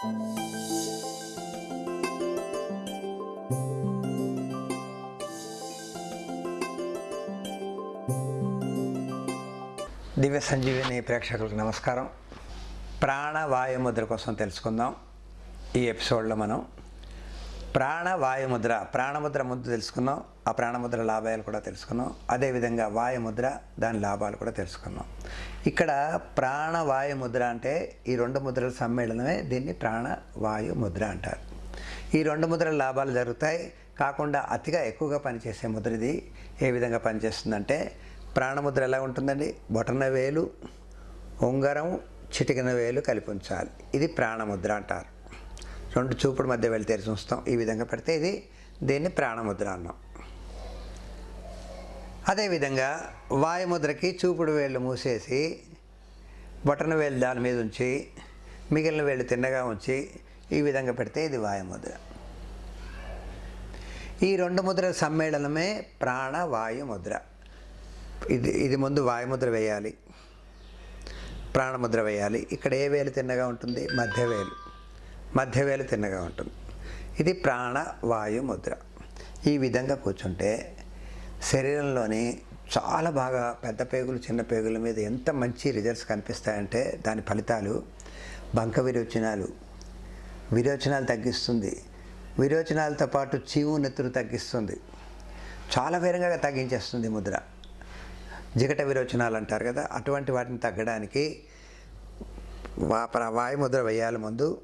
దివ్య సంజీవిని ప్రేక్షకులకు నమస్కారం. ప్రాణవాయు ముద్ర కోసం తెలుసుకుందాం. ఈ ఎపిసోడ్లో మనం ప్రాణవాయుముద్ర ప్రాణముద్ర ముందు తెలుసుకున్నాం ఆ ప్రాణముద్ర లాభాలు కూడా తెలుసుకున్నాం అదేవిధంగా వాయుముద్ర దాని లాభాలు కూడా తెలుసుకున్నాం. ఇక్కడ ప్రాణవాయుముద్ర అంటే ఈ రెండు ముద్రల సమ్మేళనమే దీన్ని ప్రాణవాయు ముద్ర అంటారు. ఈ రెండు ముద్రల లాభాలు జరుగుతాయి కాకుండా అతిగా ఎక్కువగా పనిచేసే ముద్ర ఇది. ఏ విధంగా పనిచేస్తుందంటే ప్రాణముద్ర ఎలా ఉంటుందండి? బొటన వేలు ఉంగరం చిటికిన వేలు కలిపి ఉంచాలి. ఇది ప్రాణముద్ర అంటారు. రెండు చూపుడు మధ్య వెళ్ళి తెరిచి ఉంచుతాం ఈ విధంగా పెడితే ఇది దీన్ని ప్రాణముద్ర అన్నాం. అదేవిధంగా వాయుముద్రకి చూపుడు వేళ్ళు మూసేసి బొటన వేలు దాని మీద ఉంచి మిగిలిన వేళ్ళు తిన్నగా ఉంచి ఈ విధంగా పెడితే ఇది వాయుముద్ర. ఈ రెండు ముద్రల సమ్మేళనమే ప్రాణవాయు ముద్ర ఇది ఇది ముందు వాయుముద్ర వేయాలి. ప్రాణముద్ర వేయాలి. ఇక్కడ ఏ వేలు తిన్నగా ఉంటుంది? మధ్య వేలు. మధ్య తిన్నగా ఉంటుంది. ఇది ప్రాణవాయు ముద్ర. ఈ విధంగా కూర్చుంటే శరీరంలోని చాలా బాగా పెద్ద పేగులు చిన్న పేగుల మీద ఎంత మంచి రిజల్ట్స్ కనిపిస్తాయంటే దాని ఫలితాలు బంక విరోచనాలు విరోచనాలు తగ్గిస్తుంది. విరోచనాలతో పాటు చీవు నెత్తురు తగ్గిస్తుంది. చాలా వేరంగా తగ్గించేస్తుంది ముద్ర. జిగట విరోచనాలు అంటారు కదా అటువంటి వాటిని తగ్గడానికి వా ప్ర- వాయుముద్ర వేయాలి ముందు.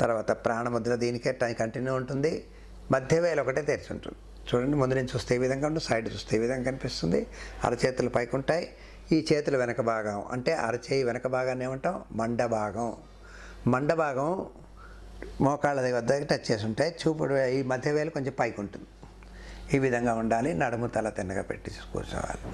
తర్వాత ప్రాణముద్ర దీనికే కంటిన్యూ ఉంటుంది. మధ్య ఒకటే తెరిచి ఉంటుంది చూడండి ముందు నుంచి చూస్తే ఈ విధంగా ఉంటుంది సైడ్ చూస్తే ఈ విధంగా కనిపిస్తుంది. అరచేతులు పైకి ఉంటాయి ఈ చేతుల వెనక భాగం అంటే అరచేయి వెనక భాగాన్ని ఏమంటాం? మండ భాగం మండ భాగం మోకాళ్ళ వద్ద టచ్ చేసి ఉంటాయి చూపుడు ఈ మధ్య కొంచెం పైకి ఉంటుంది ఈ విధంగా ఉండాలి. నడుము తల తిన్నగా పెట్టి కూర్చోవాలి.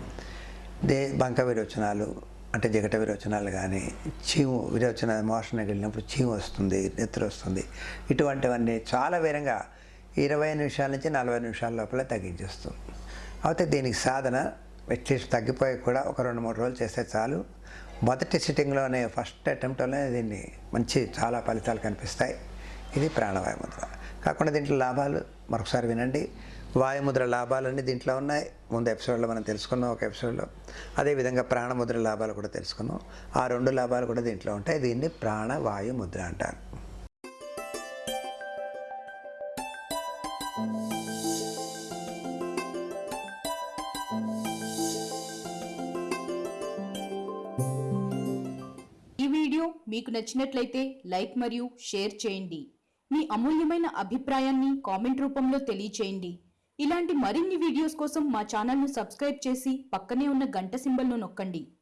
దే బంక విరోచనాలు అంటే జగట విరోచనాలు కానీ చీము విరోచన మోషన్ వెళ్ళినప్పుడు చీము వస్తుంది నెత్తురు వస్తుంది. ఇటువంటివన్నీ చాలా వేరంగా ఇరవై నిమిషాల నుంచి నలభై నిమిషాల లోపల తగ్గించేస్తుంది. అయితే దీనికి సాధన అట్లీస్ట్ తగ్గిపోయి కూడా ఒక రెండు మూడు రోజులు చేస్తే చాలు. మొదటి సిట్టింగ్లోనే ఫస్ట్ అటెంప్ట్లోనే దీన్ని మంచి చాలా ఫలితాలు కనిపిస్తాయి. ఇది ప్రాణవాయు ముద్ర కాకుండా దీంట్లో లాభాలు మరొకసారి వినండి. వాయుముద్ర లాభాలన్నీ దీంట్లో ఉన్నాయి. ముందు ఎపిసోడ్లో మనం తెలుసుకున్నాం ఒక ఎపిసోడ్లో. అదేవిధంగా ప్రాణముద్ర లాభాలు కూడా తెలుసుకున్నాం. ఆ రెండు లాభాలు కూడా దీంట్లో ఉంటాయి. దీన్ని ప్రాణవాయు ముద్ర అంటారు. ఈ వీడియో మీకు నచ్చినట్లయితే లైక్ మరియు షేర్ చేయండి. మీ అమూల్యమైన అభిప్రాయాన్ని కామెంట్ రూపంలో తెలియచేయండి. ఇలాంటి మరిన్ని వీడియోస్ కోసం మా ఛానల్ను సబ్స్క్రైబ్ చేసి పక్కనే ఉన్న గంట సింబల్ను నొక్కండి.